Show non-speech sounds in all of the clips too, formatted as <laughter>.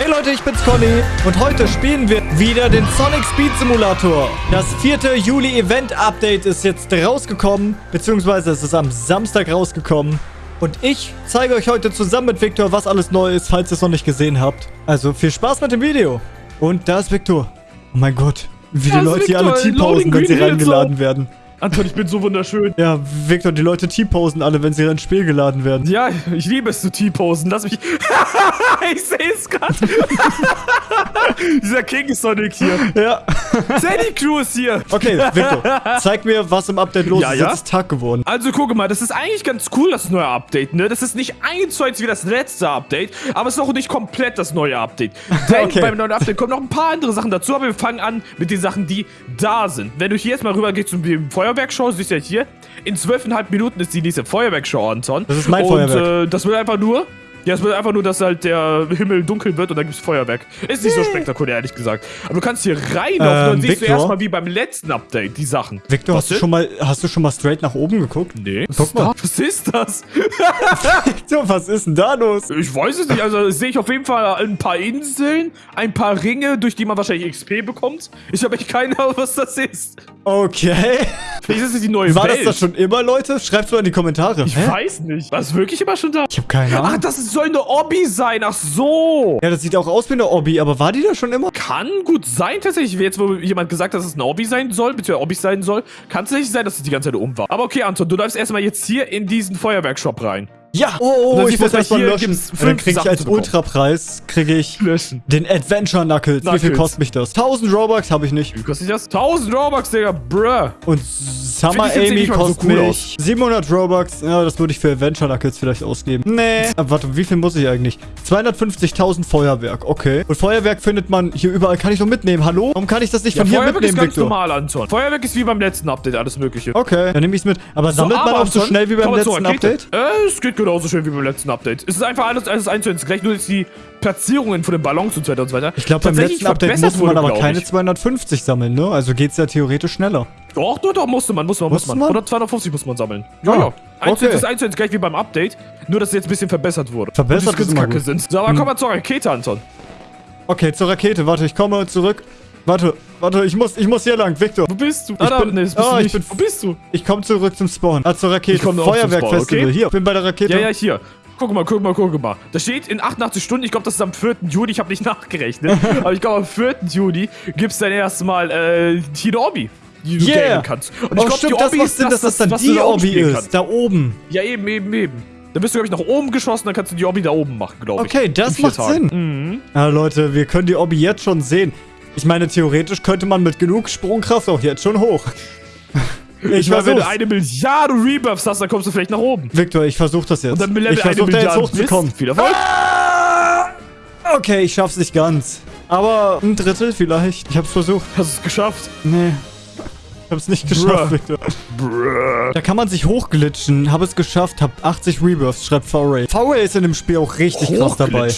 Hey Leute, ich bin's Conny und heute spielen wir wieder den Sonic Speed Simulator. Das vierte Juli Event Update ist jetzt rausgekommen, beziehungsweise es ist am Samstag rausgekommen. Und ich zeige euch heute zusammen mit Victor, was alles neu ist, falls ihr es noch nicht gesehen habt. Also viel Spaß mit dem Video. Und da ist Victor. Oh mein Gott, wie die Leute hier alle T-Posen, wenn sie reingeladen werden. Anton, ich bin so wunderschön. Ja, Victor, die Leute T-Posen alle, wenn sie ins Spiel geladen werden. Ja, ich liebe es zu T-Posen. Lass mich... <laughs> ich sehe es gerade. <laughs> Dieser King Sonic hier. Ja. Sandy Crew ist hier. Okay, Victor, zeig mir, was im Update los Ja, ist. ja? Jetzt ist Tag geworden. Also guck mal, das ist eigentlich ganz cool, das neue Update, ne? Das ist nicht eins zu eins wie das letzte Update, aber es ist auch nicht komplett das neue Update. <laughs> Denn Okay. beim neuen Update kommen noch ein paar andere Sachen dazu, aber wir fangen an mit den Sachen, die da sind. Wenn du hier jetzt mal rüber gehst zum Feuerwerkshow, siehst du ja hier, in zwölfeinhalb Minuten ist die nächste Feuerwerkshow, Anton. Das ist mein und, Feuerwerk. Äh, das wird einfach nur... Ja, es wird einfach nur, dass halt der Himmel dunkel wird und dann gibt's Feuerwerk. Ist nicht so spektakulär, ehrlich gesagt. Aber du kannst hier reinlaufen Ähm, und siehst du erstmal wie beim letzten Update die Sachen. Victor, Was hast du, schon mal, hast du schon mal straight nach oben geguckt? Nee. Guck mal. Was ist das? <laughs> Victor, was ist denn da los? Ich weiß es nicht. Also sehe ich auf jeden Fall ein paar Inseln, ein paar Ringe, durch die man wahrscheinlich XP bekommt. Ich habe echt keine Ahnung, was das ist. Okay. Vielleicht ist es die neue War das Welt. das schon immer, Leute? Schreibt's mal in die Kommentare. ich weiß nicht. War es wirklich immer schon da? Ich hab keine Ach, Ahnung. das soll eine Obby sein. Ach so. Ja, das sieht auch aus wie eine Obby, aber war die da schon immer? Kann gut sein, tatsächlich. Jetzt, wo jemand gesagt hat, dass es eine Obby sein soll, beziehungsweise Obby sein soll, kann es tatsächlich sein, dass es die ganze Zeit um war. Aber okay, Anton, du läufst erstmal jetzt hier in diesen Feuerwerkshop rein. Ja. Oh, Und oh, dann ich muss erstmal, erstmal löschen. gibt's Dann fünf krieg ich als. Ultrapreis, kriege ich Löschen. den Adventure Knuckles. Wie viel Knuckles. kostet mich das? 1000 Robux habe ich nicht. Wie kostet das? 1000 Robux, Digga. Bruh. Und Summer Amy mal so kostet cool mich 700 Robux. Ja, das würde ich für Adventure Knuckles vielleicht ausgeben. Nee. Aber warte, wie viel muss ich eigentlich? 250.000 Feuerwerk. Okay. Und Feuerwerk findet man hier überall. Kann ich doch mitnehmen. Hallo? Warum kann ich das nicht Ja, von hier Feuerwerk ist mitnehmen, ganz Victor? normal, Anton. Feuerwerk ist wie beim letzten Update, alles mögliche. Okay, dann nehme ich es mit. Aber sammelt man auch so schnell wie beim letzten. Update? Äh, es geht genauso schön wie beim letzten Update. Es ist einfach alles, alles eins zu eins gleich, nur dass die Platzierungen von den Ballons und so weiter und so weiter. Ich glaube, beim letzten Update musste man aber keine ich. 250 sammeln, ne? Also geht's ja theoretisch schneller. Doch, doch, doch, musste man, musste man, Musste musste man. Oder 250 muss man sammeln. Ja, Ah, ja. Eins okay. ist eins zu eins gleich wie beim Update, nur dass es jetzt ein bisschen verbessert wurde. Verbessert ist immer gut. sind. So, aber komm mal zur Rakete, Anton. Okay, zur Rakete. Warte, ich komme zurück. Warte, warte, ich muss, ich muss hier lang. Victor, Wo bist du? Ich bin- nee, das bist Ah, du ich bin- Wo bist du? ich komme zurück zum Spawn. Ah, zur Rakete. Ich komm auch zum Feuerwerkfestival. okay? Hier, ich bin bei der Rakete. Ja, ja, hier. Guck mal, guck mal, guck mal. Da steht in 88 Stunden, ich glaube, das ist am 4. Juni, ich habe nicht <laughs> nachgerechnet, aber ich glaube, am 4. Juni gibt's dann erstmal äh, hier eine Obby, die du Yeah. kannst. Und ich oh, glaube, das macht Sinn, dass das dann was die da spielen ist. kannst. Da oben. Ja, eben, eben, eben. Da bist du, glaube ich, nach oben geschossen, dann kannst du die Obby da oben machen, glaube ich. Okay, das macht Tagen. Sinn. Ja, Leute, wir können die Obby jetzt schon sehen. Ich meine, theoretisch könnte man mit genug Sprungkraft auch jetzt schon hoch. <laughs> Ich, Ich meine, wenn du eine Milliarde Rebuffs hast, dann kommst du vielleicht nach oben. Victor, ich versuch das jetzt. Und dann mit Level ich eine versuch da jetzt hochzukommen. Viel Erfolg. Ah! Okay, ich schaff's nicht ganz. Aber ein Drittel vielleicht. Ich hab's versucht. Hast du es geschafft? Nee. Ich hab's nicht geschafft, Bruh. Victor. Bruh. Da kann man sich hochglitschen. Hab es geschafft, hab 80 Rebirths, schreibt V-Ray. V-Ray ist in dem Spiel auch richtig krass dabei.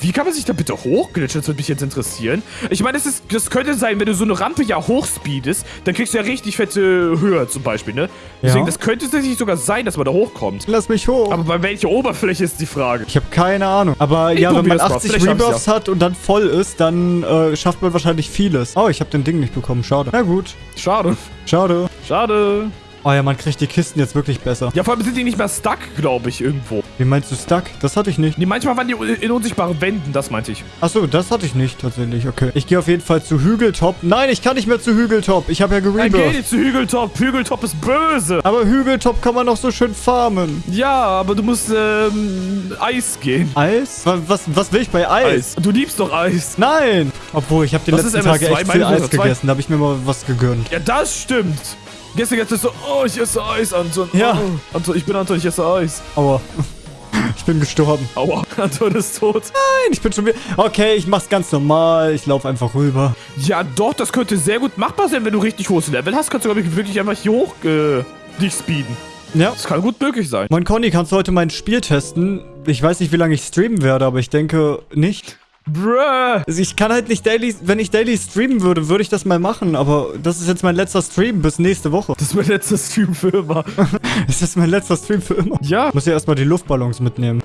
Wie kann man sich da bitte hochglitschen? Das würde mich jetzt interessieren. Ich meine, das, ist, das könnte sein, wenn du so eine Rampe ja hochspeedest, dann kriegst du ja richtig fette Höhe zum Beispiel, ne? Deswegen, Ja. das könnte tatsächlich sogar sein, dass man da hochkommt. Lass mich hoch. Aber bei welcher Oberfläche ist die Frage? ich habe keine Ahnung. Aber Ich ja, wenn man probier's mal. 80 Vielleicht schaff's Rebirths hat und dann voll ist, dann äh, schafft man wahrscheinlich vieles. Oh, ich habe den Ding nicht bekommen. Schade. Na gut. Schade. Schade. Schade. Oh ja, man kriegt die Kisten jetzt wirklich besser. Ja, vor allem sind die nicht mehr stuck, glaube ich, irgendwo. Wie meinst du Stuck? Das hatte ich nicht. Nee, manchmal waren die in unsichtbaren Wänden, das meinte ich. Achso, das hatte ich nicht tatsächlich. Okay. Ich gehe auf jeden Fall zu Hügeltop. Nein, ich kann nicht mehr zu Hügeltop. Ich habe ja Dann geh gerebirthed. nicht zu Hügeltop. Hügeltop ist böse. Aber Hügeltop kann man noch so schön farmen. Ja, aber du musst, ähm, Eis gehen. Eis? Was, was, will ich bei Eis? Eis. Du liebst doch Eis. Nein! Obwohl, ich habe die Was letzten Tage MS2? echt viel Eis MS2? gegessen. Da habe ich mir mal was gegönnt. Ja, das stimmt. Gestern jetzt ist so, oh, ich esse Eis, Anton. Ja. Oh, Anton, ich bin Anton, ich esse Eis. Aua. Ich bin gestorben. Aua, <laughs> Anton ist tot. Nein, ich bin schon wieder... Okay, ich mach's ganz normal. Ich laufe einfach rüber. Ja, doch, das könnte sehr gut machbar sein, wenn du richtig hohes Level hast. Kannst du, glaube ich, wirklich einfach hier hoch äh, dich speeden. Ja. Das kann gut möglich sein. Moin Conny, kannst du heute mein Spiel testen? Ich weiß nicht, wie lange ich streamen werde, aber ich denke nicht. Bruh. Also ich kann halt nicht daily... Wenn ich daily streamen würde, würde ich das mal machen. Aber das ist jetzt mein letzter Stream bis nächste Woche. Das ist mein letzter Stream für immer. <laughs> Das ist mein letzter Stream für immer. ja. Ich muss ja erstmal die Luftballons mitnehmen.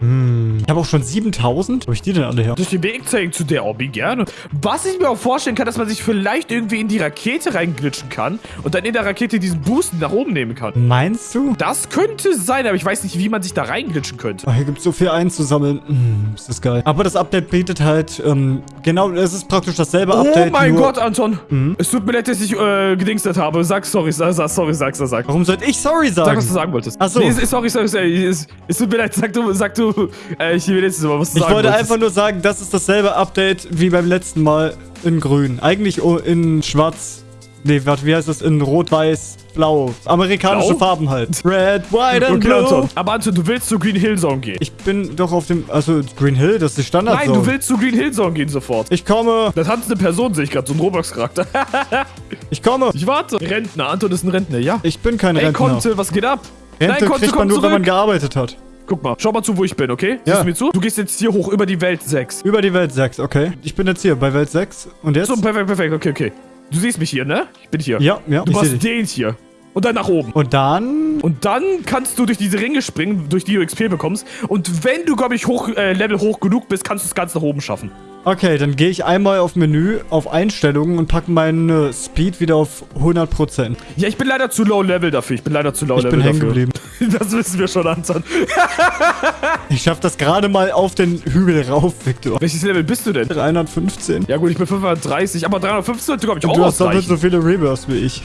Hm. Ich habe auch schon 7000. Wo ich die denn alle her? Durch den Weg zeigen zu der Obby gerne. Was ich mir auch vorstellen kann, dass man sich vielleicht irgendwie in die Rakete reinglitschen kann und dann in der Rakete diesen Boost nach oben nehmen kann. Meinst du? Das könnte sein, aber ich weiß nicht, wie man sich da reinglitschen könnte. Oh, hier gibt es so viel einzusammeln. Hm, ist das geil. Aber das Update bietet halt, ähm, genau, es ist praktisch dasselbe Update. Oh mein Gott, Anton. Es tut mir leid, dass ich äh, gedingstert habe. Sag sorry, sag, sag sorry, sag, sag, sag. Warum sollte ich sorry Sag, sagen? was du sagen wolltest. Ach so. Nee, es- sorry, sorry, sorry. Es, es tut mir leid, sag du, sag du, äh, ich will jetzt mal, was ich wollte wolltest. einfach nur sagen, das ist dasselbe Update wie beim letzten Mal in grün. Eigentlich in schwarz. Nee, warte, wie heißt das? In rot, weiß, blau. Amerikanische Blau? Farben halt. Red, white and Okay, blue. Anton. Aber Anton, du willst zu Green Hill Zone gehen. Ich bin doch auf dem, also Green Hill, das ist die Standard Nein, du willst zu Green Hill Zone gehen sofort. Ich komme, Das hat eine Person, sehe ich gerade, so ein Roblox-Charakter. <laughs> ich komme. ich warte. Rentner, Anton ist ein Rentner, ja. Ich bin kein Ey, Rentner. Konte, was geht ab? Rente Nein, kriegt man nur, wenn man zurück. gearbeitet hat. Guck mal, schau mal zu, wo ich bin, okay? Ja. Siehst du mir zu? Du gehst jetzt hier hoch über die Welt 6. Über die Welt 6, okay. Ich bin jetzt hier bei Welt 6. Und jetzt? So, perfekt, perfekt, okay, okay. Du siehst mich hier, ne? Ich bin hier. Ja, ja, Du machst den hier. Und dann nach oben. Und dann... Und dann kannst du durch diese Ringe springen, durch die du XP bekommst. Und wenn du, glaube ich, hoch, äh, Level hoch genug bist, kannst du es ganz nach oben schaffen. Okay, dann gehe ich einmal auf Menü, auf Einstellungen und packe meinen Speed wieder auf 100%. Ja, ich bin leider zu low Level dafür. Ich bin leider zu low Ich Level bin hängen dafür. geblieben. <laughs> Das wissen wir schon, Anton. <laughs> Ich schaff das gerade mal auf den Hügel rauf, Victor. Welches Level bist du denn? 315. Ja gut, ich bin 530, aber 350 sollte, glaube ich, auch Du hast doppelt so viele Rebirths wie ich.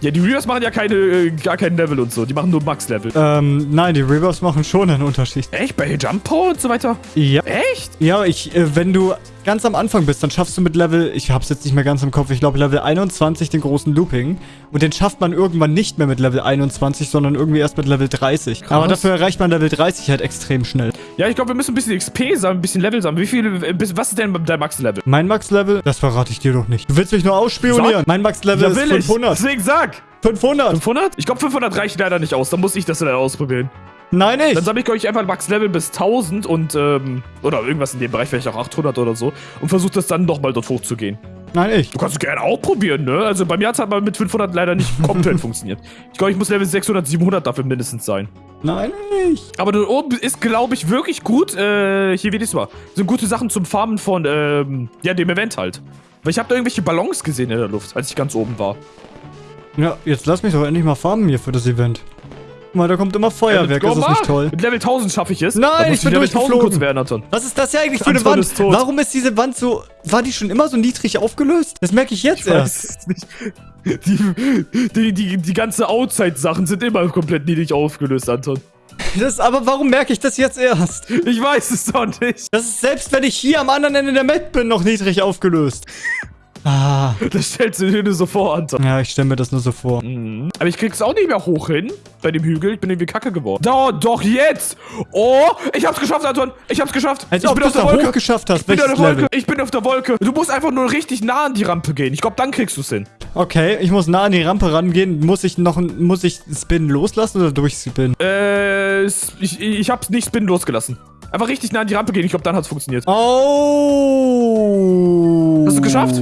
Ja, die Reavers machen ja keine, äh, gar kein Level und so. Die machen nur Max-Level. Ähm, nein, die Rebirths machen schon einen Unterschied. Echt? Bei Jump Power und so weiter? Ja. Echt? Ja, ich, äh, wenn du ganz am Anfang bist, dann schaffst du mit Level, ich hab's jetzt nicht mehr ganz im Kopf, ich glaube Level 21 den großen Looping. Und den schafft man irgendwann nicht mehr mit Level 21, sondern irgendwie erst mit Level 30. Krass. Aber dafür erreicht man Level 30 halt extrem schnell. Ja, ich glaube, wir müssen ein bisschen XP sammeln, ein bisschen Level sammeln. Wie viel, äh, was ist denn dein Max-Level? Mein Max-Level, das verrate ich dir doch nicht. Du willst mich nur ausspionieren. Sag. Mein Max-Level Ja, ist will ich. 500. Deswegen sag. 500. 500? Ich glaube, 500 reicht leider nicht aus. Dann muss ich das leider ausprobieren. Nein, nicht. Dann sammle ich, glaube ich, einfach Max-Level bis 1000 und, ähm, oder irgendwas in dem Bereich, vielleicht auch 800 oder so. Und versuche das dann nochmal dort hochzugehen. Nein, ich. Du kannst es gerne auch probieren, ne? Also bei mir hat es aber mit 500 leider nicht <laughs> komplett funktioniert. Ich glaube, ich muss Level 600, 700 dafür mindestens sein. Nein, ich. Aber dort oben ist, glaube ich, wirklich gut, äh, hier wie das war. Sind gute Sachen zum Farmen von, ähm, ja, dem Event halt. Weil ich habe da irgendwelche Ballons gesehen in der Luft, als ich ganz oben war. Ja, jetzt lass mich doch endlich mal farmen hier für das Event. Mal, da kommt immer Feuerwerk, Ja, ist das go nicht toll? Mit Level 1000 schaffe ich es. Nein, ich bin Level 1000 durchgeflogen. kurz werden, Anton. Was ist das hier eigentlich für eine Wand? ist. Warum ist diese Wand so... War die schon immer so niedrig aufgelöst? Das merke ich jetzt Ich erst. die, die, die ganze Outside-Sachen sind immer komplett niedrig aufgelöst, Anton. Das, aber warum merke ich das jetzt erst? Ich weiß es doch nicht. Das ist selbst, wenn ich hier am anderen Ende der Map bin, noch niedrig aufgelöst. Ah. Das stellst du dir nur so vor, Anton. Ja, ich stelle mir das nur so vor. Mhm. Aber ich krieg's auch nicht mehr hoch hin. Bei dem Hügel. Ich bin irgendwie kacke geworden. Da, doch jetzt! Oh, ich hab's geschafft, Anton. Ich hab's geschafft. Als ich ob bin du auf der da Wolke. hast. Ich bin auf der Wolke. Ich bin auf der Wolke. Du musst einfach nur richtig nah an die Rampe gehen. Ich glaube, dann kriegst du's hin. Okay, ich muss nah an die Rampe rangehen. Muss ich noch... Muss ich Spin loslassen oder durchspinnen? Äh, ich, ich hab's nicht Spin losgelassen. Einfach richtig nah an die Rampe gehen. Ich glaube, dann hat's funktioniert. Oh. Hast du geschafft?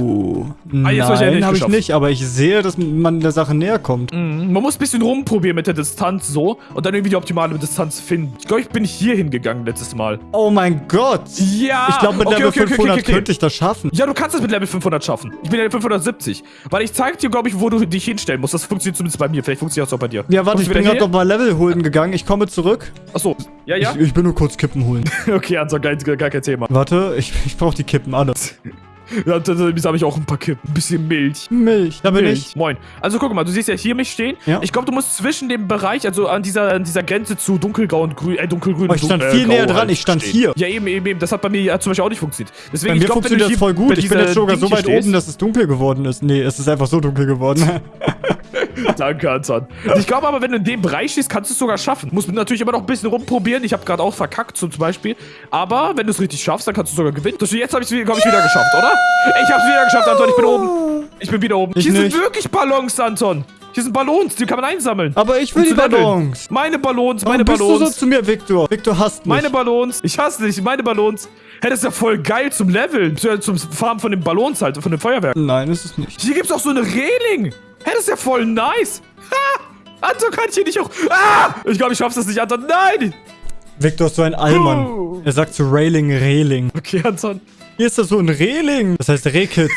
Ah, jetzt ich ja Nein, habe ich nicht, aber ich sehe, dass man der Sache näher kommt. Mhm. Man muss ein bisschen rumprobieren mit der Distanz so und dann irgendwie die optimale Distanz finden. Ich glaube, ich bin hier hingegangen letztes Mal. Oh mein Gott. Ja! Ich glaube, mit Okay, Level okay, okay, 500 okay, okay. könnte ich das schaffen. Ja, du kannst es mit Level 500 schaffen. Ich bin Level 570. Weil ich zeig dir, glaube ich, wo du dich hinstellen musst. Das funktioniert zumindest bei mir. Vielleicht funktioniert das auch bei dir. Ja, warte, Kommst ich bin gerade noch mal Level holen gegangen. Ich komme zurück. Achso. Ja, ja? Ich, ich bin nur kurz Kippen holen. <laughs> Okay, also gar, gar kein Thema. warte, ich, ich brauche die Kippen alle. <laughs> Ja, da, da habe ich auch ein paar Kippen. Ein bisschen Milch. Milch, da bin Milch. ich. Moin. Also guck mal, du siehst ja hier mich stehen. Ja. Ich glaube, du musst zwischen dem Bereich, also an dieser, an dieser Grenze zu dunkelgrau und grün, äh, dunkelgrün Oh, ich stand dun- viel äh, näher dran, ich stand stehen. hier. Ja, eben, eben, eben. Das hat bei mir ja zum Beispiel auch nicht funktioniert. Deswegen, Bei mir ich glaub, funktioniert das voll gut. Ich bin jetzt sogar so Ding hier weit oben, dass es dunkel geworden ist. Nee, es ist einfach so dunkel geworden. <laughs> <laughs> Danke, Anton. Ich glaube aber, wenn du in dem Bereich stehst, kannst du es sogar schaffen. Musst natürlich immer noch ein bisschen rumprobieren. Ich habe gerade auch verkackt, so zum Beispiel. Aber wenn du es richtig schaffst, dann kannst du sogar gewinnen. Das, jetzt habe ich es, wieder geschafft, oder? Ich habe es wieder geschafft, Anton. Ich bin oben. Ich bin wieder oben. Ich Hier nicht. sind wirklich Ballons, Anton. Hier sind Ballons, die kann man einsammeln. aber ich will Um die. Ballons. Meine Ballons, Warum meine bist Ballons. du so zu mir, Victor? Victor hasst mich. Meine Ballons. Ich hasse dich, meine Ballons. Hey, das ist ja voll geil zum Leveln. Zum zum Farmen von den Ballons halt, von den Feuerwerken. Nein, ist es nicht. Hier gibt's auch so eine Reling. Hey, das ist ja voll nice. Ha! Anton, kann ich hier nicht auch... Ah! Ich glaube, ich schaff's das nicht, Anton. Nein! Victor ist so ein Allmann. Er sagt zu Railing, Reling. Okay, Anton. Hier ist das so ein Reling. Das heißt Rehkitz.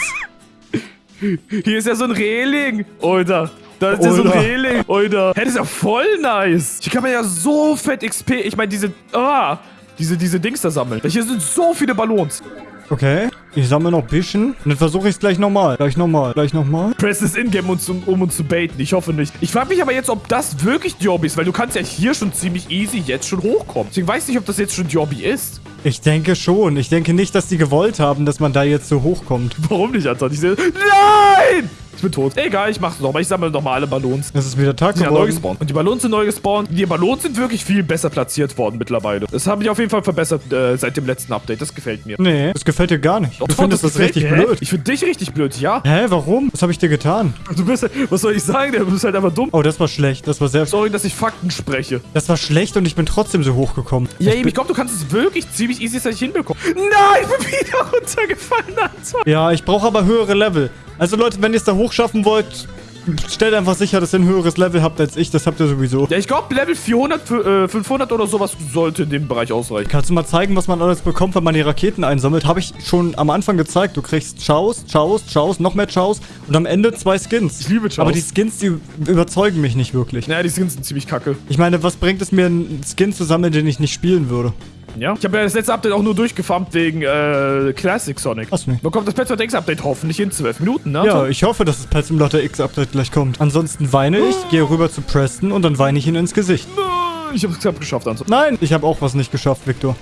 <laughs> Hier ist ja so ein Reling. Alter. Da ist ja so ein. Reling. Alter. Hey, das ist ja voll nice. Hier kann man ja so fett XP. Ich meine, diese. Ah. Diese, diese Dings da sammeln. Hier sind so viele Ballons. Okay. Ich sammle noch ein bisschen. Und dann versuche ich es gleich nochmal. Gleich nochmal. Gleich nochmal. Press ist in-game, um, um uns zu baiten. Ich hoffe nicht. Ich frage mich aber jetzt, ob das wirklich die Hobby ist, weil du kannst ja hier schon ziemlich easy jetzt schon hochkommen. Deswegen weiß ich nicht, ob das jetzt schon die Hobby ist. Ich denke schon. Ich denke nicht, dass die gewollt haben, dass man da jetzt so hochkommt. Warum nicht, Anton? Ich sehe. Nein! Ich bin tot. Egal, ich mach's nochmal. Ich sammle nochmal alle Ballons. Es ist wieder Tag Ja, neu geworden. gespawnt. Und die Ballons sind neu gespawnt. Die Ballons sind wirklich viel besser platziert worden mittlerweile. Das habe ich auf jeden Fall verbessert äh, seit dem letzten Update. Das gefällt mir. Nee, das gefällt dir gar nicht. Du Doch, findest das, gefällt richtig. Hä? blöd. Ich finde dich richtig blöd, ja. Hä, warum? Was habe ich dir getan? Du bist, was soll ich sagen? Du bist halt einfach dumm. Oh, das war schlecht. Das war sehr... Sorry, dass ich Fakten spreche. Das war schlecht und ich bin trotzdem so hochgekommen. Ja, ich ich glaube, du kannst es wirklich ziemlich easy dass ich hinbekommen. Nein, ich bin wieder runtergefallen, Anton. ja, ich brauche aber höhere Level. Also Leute, wenn ihr es da hochschaffen wollt, stellt einfach sicher, dass ihr ein höheres Level habt als ich. Das habt ihr sowieso. Ja, ich glaube, Level 400, für, äh, 500 oder sowas sollte in dem Bereich ausreichen. Kannst du mal zeigen, was man alles bekommt, wenn man die Raketen einsammelt? Habe ich schon am Anfang gezeigt. Du kriegst Chaos, Chaos, Chaos, noch mehr Chaos und am Ende zwei Skins. Ich liebe Chaos. Aber die Skins, die überzeugen mich nicht wirklich. Naja, die Skins sind ziemlich kacke. Ich meine, was bringt es mir, einen Skin zu sammeln, den ich nicht spielen würde? Ja. Ich habe ja das letzte Update auch nur durchgefarmt wegen äh, Classic Sonic. Was nicht? Bekommt das Patch X Update hoffentlich in 12 Minuten, ne? Ja, ich hoffe, dass das Pet Simulator X Update gleich kommt. Ansonsten weine ich, gehe rüber zu Preston und dann weine ich ihn ins Gesicht. Ich hab's knapp geschafft, Anton. Nein, ich habe auch was nicht geschafft, Victor.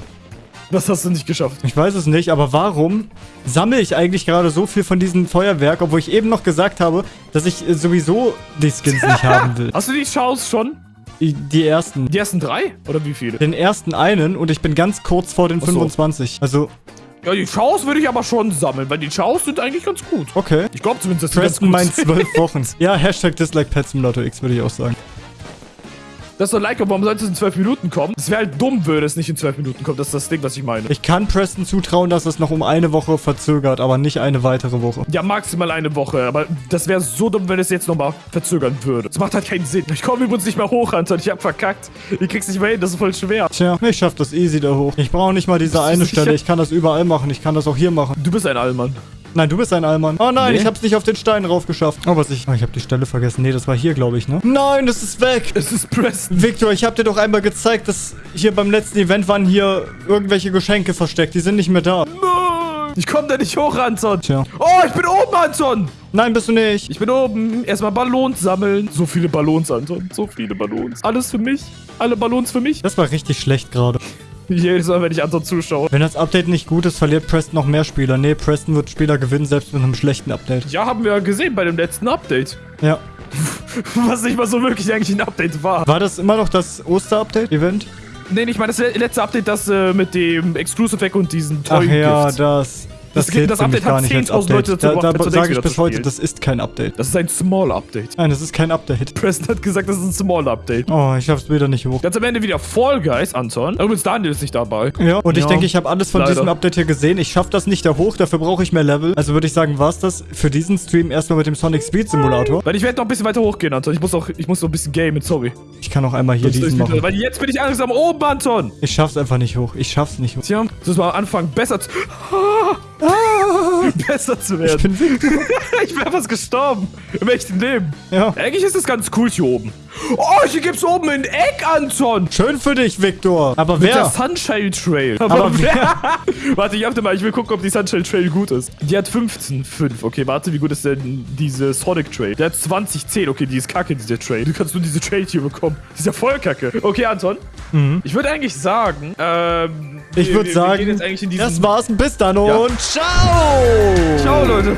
Was hast du nicht geschafft? Ich weiß es nicht, aber warum sammle ich eigentlich gerade so viel von diesem Feuerwerk, obwohl ich eben noch gesagt habe, dass ich äh, sowieso die Skins nicht <laughs> haben will? Hast du die Chance schon? Die- ersten. Die ersten drei? Oder wie viele? Den ersten einen und ich bin ganz kurz vor den Ach so. 25. Also, Ja, die Chaos würde ich aber schon sammeln, weil die Chaos sind eigentlich ganz gut. okay. Ich glaube zumindest, dass die Preston meint ganz gut zwölf <laughs> Wochen. Ja, Hashtag Dislike Pet Simulator X würde ich auch sagen. Das ist so like, warum sollte es in 12 Minuten kommen? Es wäre halt dumm, würde es nicht in 12 Minuten kommen. Das ist das Ding, was ich meine. Ich kann Preston zutrauen, dass es noch um eine Woche verzögert, aber nicht eine weitere Woche. Ja, maximal eine Woche, aber das wäre so dumm, wenn es jetzt nochmal verzögern würde. Das macht halt keinen Sinn. Ich komme übrigens nicht mehr hoch, Anton. Ich hab verkackt. Ich krieg's nicht mehr hin, das ist voll schwer. Tja, ich schaff das easy da hoch. Ich brauche nicht mal diese eine? Stelle. Ich kann das überall machen. Ich kann das auch hier machen. Du bist ein Allmann. Nein, du bist ein Allmann. Oh nein, Nee. ich hab's nicht auf den Stein raufgeschafft. Oh, was ich... Oh, ich hab die Stelle vergessen. Nee, das war hier, glaube ich, ne? Nein, das ist weg. Es ist Preston. Victor, ich hab dir doch einmal gezeigt, dass hier beim letzten Event waren hier irgendwelche Geschenke versteckt. Die sind nicht mehr da. Nein. Ich komme da nicht hoch, Anton. Tja. Oh, ich bin oben, Anton. Nein, bist du nicht. Ich bin oben. Erstmal Ballons sammeln. So viele Ballons, Anton. So viele Ballons. Alles für mich. Alle Ballons für mich. Das war richtig schlecht gerade. <laughs> Jedes Mal, wenn ich Anton zuschaue. Wenn das Update nicht gut ist, verliert Preston noch mehr Spieler. Nee, Preston wird Spieler gewinnen, selbst mit einem schlechten Update. Ja, haben wir ja gesehen bei dem letzten Update. Ja. <laughs> Was nicht mal so wirklich eigentlich ein Update war. War das immer noch das Oster-Update-Event? Nee, ich meine das le- letzte Update, das äh, mit dem Exclusive Weg und diesen Ach tollen ja, Gift. das... Das, Das- zählt das Update hat gar nicht als 10.000 Leute dazu Da, gebracht, da Persona sage ich bis heute, spielen. das ist kein Update. Das ist ein Small Update. Nein, das ist kein Update. <laughs> Preston hat gesagt, das ist ein Small Update. Oh, ich schaff's wieder nicht hoch. Ganz am Ende wieder Fall Guys, Anton. Übrigens, Daniel ist nicht dabei. Ja, und ich Ja, denke, ich habe alles von leider. diesem Update hier gesehen. Ich schaffe das nicht da hoch, dafür brauche ich mehr Level. Also würde ich sagen, war's das für diesen Stream erstmal mit dem Sonic Speed Simulator. Weil ich werde noch ein bisschen weiter hochgehen, Anton. Ich muss auch, ich muss noch ein bisschen gamen, sorry. Ich kann auch einmal hier Das diesen machen. Weil jetzt bin ich langsam oben, Anton. Ich schaff's einfach nicht hoch. Ich schaff's nicht hoch. Tja, das mal anfangen, besser zu... <laughs> <laughs> besser zu Ich werden. <laughs> bin Victor. Ich wäre fast gestorben. Im echten Leben. Ja. Eigentlich ist es ganz cool hier oben. Oh, hier gibt's oben ein Eck, Anton. Schön für dich, Victor. Aber Mit der wer? Sunshine Trail. Aber <laughs> warte, ich hab mal, ich will gucken, ob die Sunshine Trail gut ist. Die hat 15, 5. Okay, warte, wie gut ist denn diese Sonic Trail? Die hat 20, 10. Okay, die ist kacke, diese Trail. Du kannst nur diese Trail hier bekommen. Die ist ja voll kacke. Okay, Anton. Ich würde eigentlich sagen, ähm... Ich würde sagen, das war's. Bis dann Ja. und ciao. Ciao, Leute.